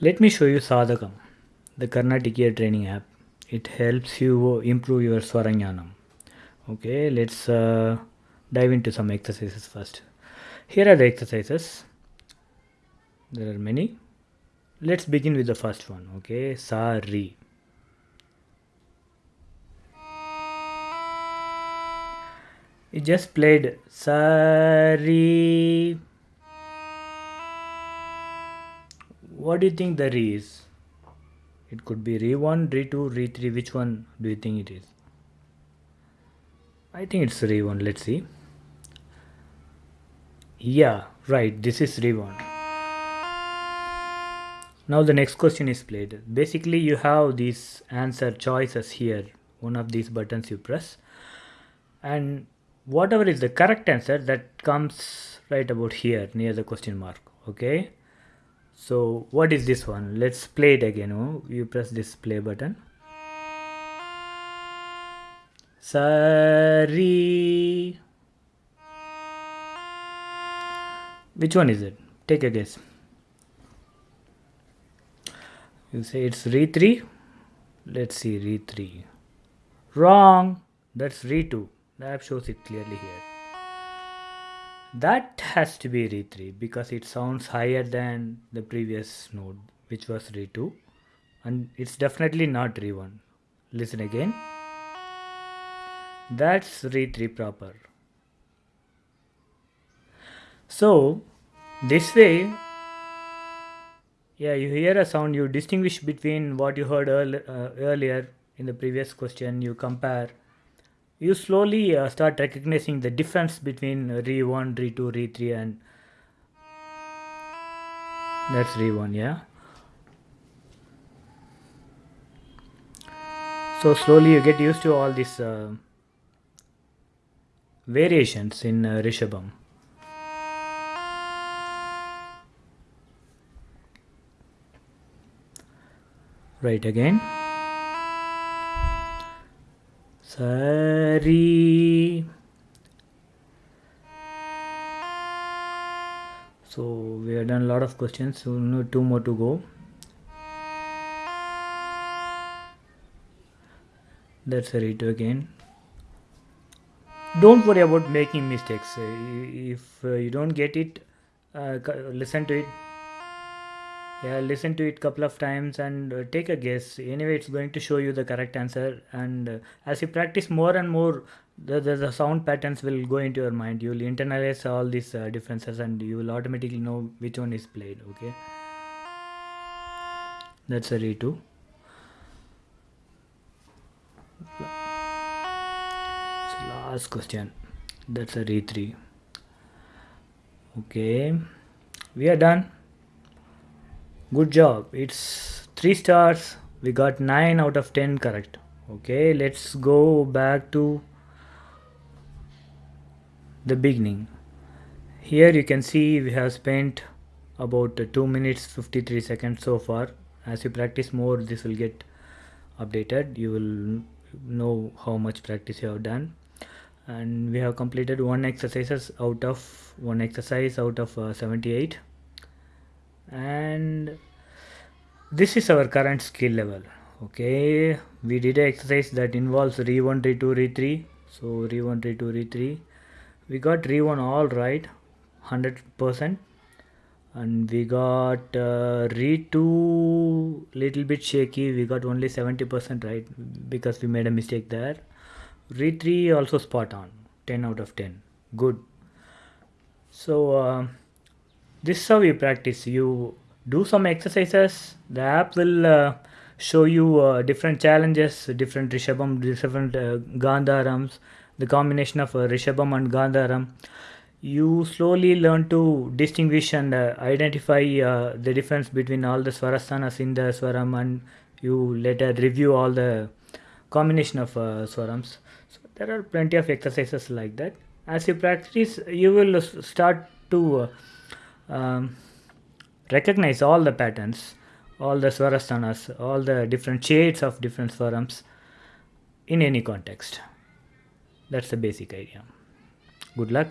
Let me show you Sadhakam, the Carnatic ear training app. It helps you improve your Swaranyanam. Okay, let's uh, dive into some exercises first. Here are the exercises. There are many. Let's begin with the first one. Okay, Sa. It just played Sa. What do you think the Re is? It could be Re 1, Re 2, Re 3. Which one do you think it is? I think it's Re 1. Let's see. Yeah, right. This is Re 1. Now the next question is played. Basically you have these answer choices here. One of these buttons you press and whatever is the correct answer that comes right about here near the question mark. Okay. So what is this one? Let's play it again. Oh, you press this play button. Sari. Which one is it? Take a guess. You say it's re 3. Let's see re 3. Wrong. That's re 2. The app shows it clearly here. That has to be re 3 because it sounds higher than the previous node which was re 2 and it's definitely not re 1. Listen again. That's re 3 proper. So this way yeah you hear a sound you distinguish between what you heard earl uh, earlier in the previous question you compare you slowly uh, start recognizing the difference between re 1 re 2 re 3 and that's re 1 yeah? So slowly you get used to all these uh, variations in uh, rishabham. Right again Sari. So we have done a lot of questions, so no two more to go. That's a read again. Don't worry about making mistakes. If uh, you don't get it, uh, listen to it yeah listen to it couple of times and uh, take a guess. Anyway it's going to show you the correct answer and uh, as you practice more and more the, the, the, sound patterns will go into your mind. You will internalize all these uh, differences and you will automatically know which one is played okay? That's a re 2 so last question. That's a re 3 okay. We are done good job. It's three stars. We got 9 out of 10 correct. Okay let's go back to the beginning. Here you can see we have spent about 2 minutes 53 seconds so far. As you practice more this will get updated. You will know how much practice you have done. And we have completed one exercises out of one exercise out of uh, 78 and this is our current skill level okay? We did an exercise that involves re 1 re 2 re 3 so re 1 re 2 re 3 we got re 1 all right 100 percent. And we got uh, re 2 little bit shaky. We got only 70 percent right because we made a mistake there. Re 3 also spot on 10 out of 10 good. So uh, this is how you practice. You do some exercises. The app will uh, show you uh, different challenges different rishabham different uh, gandharams the combination of uh, rishabham and gandharam. You slowly learn to distinguish and uh, identify uh, the difference between all the swarastanas in the swaram and you later review all the combination of swarams. So there are plenty of exercises like that. As you practice you will start to um, recognize all the patterns, all the swarastanas, all the different shades of different swarams in any context. That's the basic idea. Good luck.